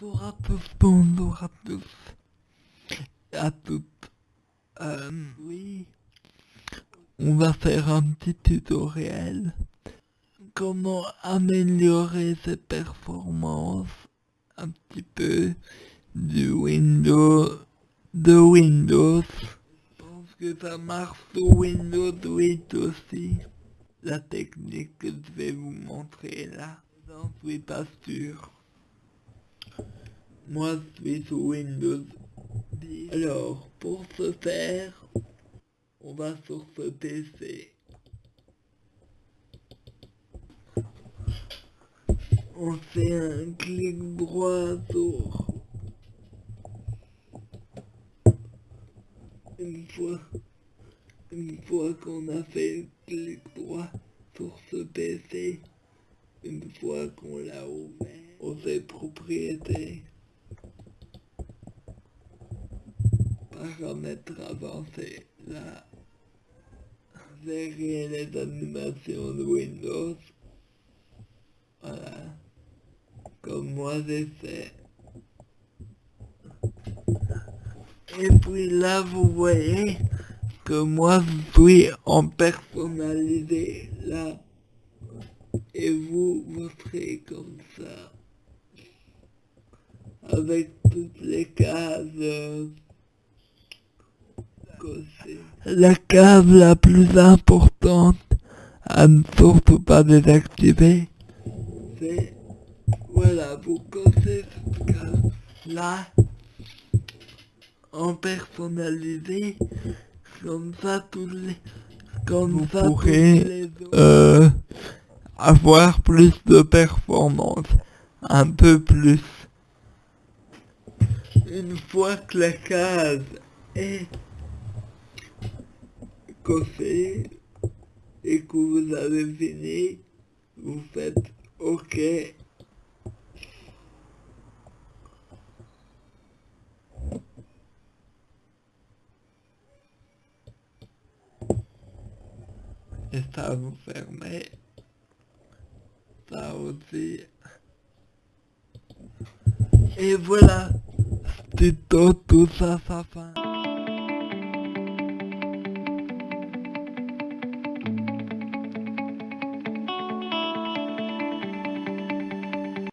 Bonjour à tous, bonjour à toutes. Euh, oui, on va faire un petit tutoriel. Comment améliorer ses performances un petit peu du Windows, de Windows. Je pense que ça marche sur Windows 8 aussi. La technique que je vais vous montrer là, j'en suis pas sûr. Moi, je suis sur Windows 10. Alors, pour ce faire, on va sur ce PC. On fait un clic droit sur... Une fois, une fois qu'on a fait le clic droit sur ce PC, une fois qu'on l'a ouvert, on fait propriétés. paramètres avancés. Là, gérer les animations de Windows. Voilà. Comme moi j'ai fait. Et puis là, vous voyez que moi je suis en personnalisé là. Et vous, vous serez comme ça. Avec toutes les cases la case la plus importante à ne surtout pas désactiver, c'est, voilà, vous cossez cette case là, en personnalisé, comme ça tous les, comme vous ça pourrez euh, avoir plus de performance, un peu plus. Une fois que la case est coffee et que vous avez fini, vous faites OK. Et ça vous fermez. Ça aussi. Et voilà. C'est tout, tout ça fin.